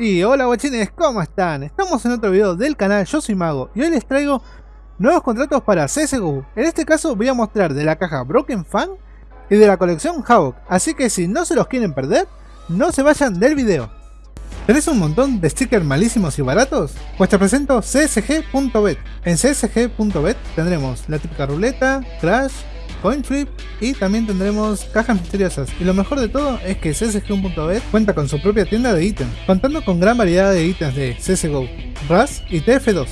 Y hola guachines, ¿cómo están? Estamos en otro video del canal, yo soy Mago y hoy les traigo nuevos contratos para CSGO. En este caso voy a mostrar de la caja Broken Fan y de la colección Havoc, así que si no se los quieren perder, no se vayan del video. ¿Tenés un montón de stickers malísimos y baratos? Pues te presento csg.bet. En csg.bet tendremos la típica ruleta, crash, coin flip y también tendremos cajas misteriosas. Y lo mejor de todo es que CSGO.bet cuenta con su propia tienda de ítems, contando con gran variedad de ítems de CSGO, RAS y TF2.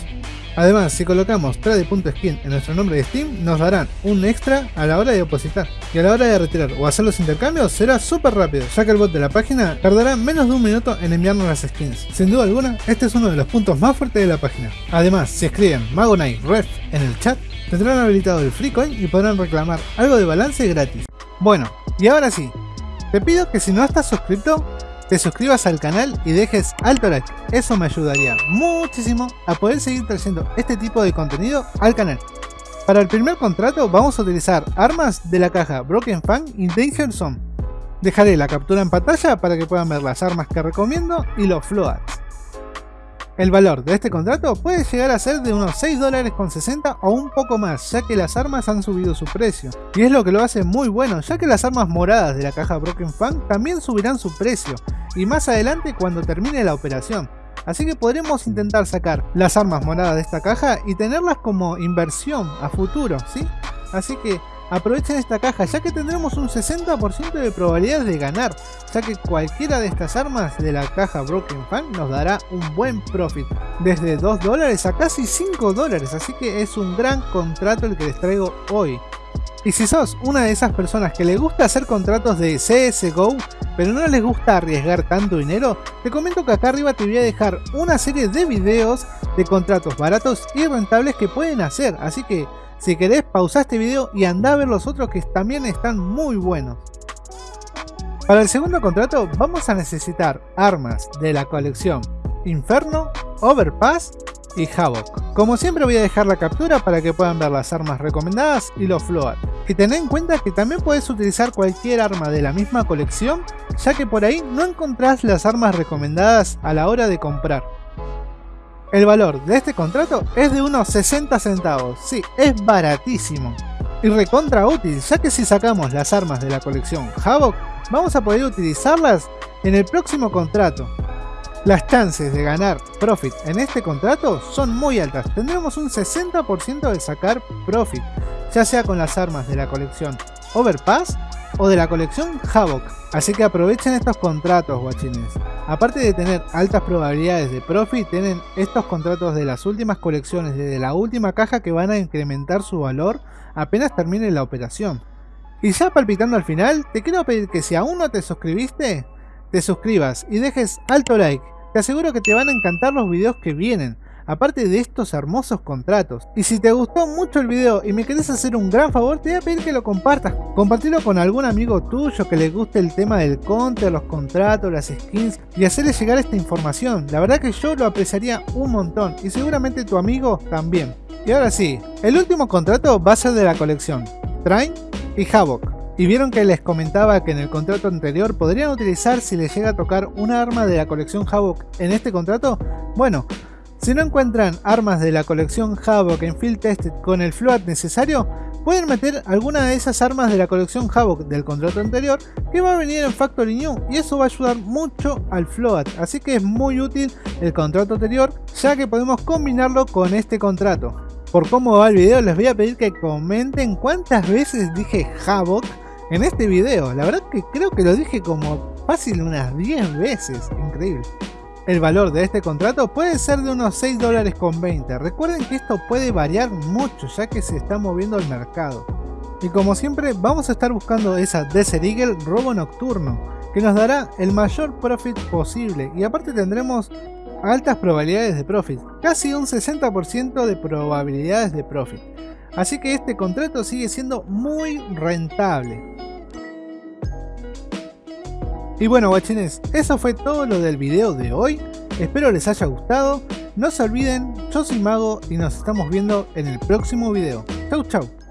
Además, si colocamos trade.skin en nuestro nombre de Steam, nos darán un extra a la hora de depositar. Y a la hora de retirar o hacer los intercambios será súper rápido, ya que el bot de la página tardará menos de un minuto en enviarnos las skins. Sin duda alguna, este es uno de los puntos más fuertes de la página. Además, si escriben Magonite Ref en el chat, tendrán habilitado el free coin y podrán reclamar algo de balance gratis. Bueno, y ahora sí, te pido que si no estás suscrito, te suscribas al canal y dejes alto like, eso me ayudaría muchísimo a poder seguir trayendo este tipo de contenido al canal. Para el primer contrato vamos a utilizar armas de la caja Broken Fang y Danger Zone. Dejaré la captura en pantalla para que puedan ver las armas que recomiendo y los floats. El valor de este contrato puede llegar a ser de unos 6 dólares con 60 o un poco más, ya que las armas han subido su precio. Y es lo que lo hace muy bueno, ya que las armas moradas de la caja Broken Fang también subirán su precio, y más adelante cuando termine la operación. Así que podremos intentar sacar las armas moradas de esta caja y tenerlas como inversión a futuro, ¿sí? Así que aprovechen esta caja ya que tendremos un 60% de probabilidades de ganar, ya que cualquiera de estas armas de la caja Broken Fan nos dará un buen profit, desde 2 dólares a casi 5 dólares, así que es un gran contrato el que les traigo hoy. Y si sos una de esas personas que le gusta hacer contratos de CSGO, pero no les gusta arriesgar tanto dinero, te comento que acá arriba te voy a dejar una serie de videos de contratos baratos y rentables que pueden hacer, así que si querés, pausa este video y anda a ver los otros que también están muy buenos. Para el segundo contrato vamos a necesitar armas de la colección Inferno, Overpass y Havoc. Como siempre voy a dejar la captura para que puedan ver las armas recomendadas y los float. Y tened en cuenta que también puedes utilizar cualquier arma de la misma colección, ya que por ahí no encontrás las armas recomendadas a la hora de comprar. El valor de este contrato es de unos 60 centavos, sí, es baratísimo. Y recontra útil, ya que si sacamos las armas de la colección Havoc, vamos a poder utilizarlas en el próximo contrato. Las chances de ganar profit en este contrato son muy altas, tendremos un 60% de sacar profit, ya sea con las armas de la colección Overpass o de la colección Havoc. Así que aprovechen estos contratos guachines. Aparte de tener altas probabilidades de profit, tienen estos contratos de las últimas colecciones desde la última caja que van a incrementar su valor apenas termine la operación. Y ya palpitando al final, te quiero pedir que si aún no te suscribiste, te suscribas y dejes alto like. Te aseguro que te van a encantar los videos que vienen aparte de estos hermosos contratos. Y si te gustó mucho el video y me querés hacer un gran favor, te voy a pedir que lo compartas. Compartirlo con algún amigo tuyo que le guste el tema del counter, los contratos, las skins y hacerle llegar esta información. La verdad que yo lo apreciaría un montón y seguramente tu amigo también. Y ahora sí, el último contrato va a ser de la colección Train y Havoc. Y vieron que les comentaba que en el contrato anterior podrían utilizar si les llega a tocar un arma de la colección Havoc en este contrato. Bueno, si no encuentran armas de la colección Havoc en Field Tested con el float necesario, pueden meter alguna de esas armas de la colección Havoc del contrato anterior que va a venir en Factory New y eso va a ayudar mucho al float, así que es muy útil el contrato anterior ya que podemos combinarlo con este contrato. Por cómo va el video les voy a pedir que comenten cuántas veces dije Havoc en este video, la verdad que creo que lo dije como fácil unas 10 veces, increíble. El valor de este contrato puede ser de unos 6 dólares con 20. Recuerden que esto puede variar mucho ya que se está moviendo el mercado. Y como siempre vamos a estar buscando esa Desert Eagle robo nocturno que nos dará el mayor profit posible y aparte tendremos altas probabilidades de profit, casi un 60% de probabilidades de profit. Así que este contrato sigue siendo muy rentable. Y bueno guachines, eso fue todo lo del video de hoy, espero les haya gustado, no se olviden, yo soy Mago y nos estamos viendo en el próximo video. Chau chau.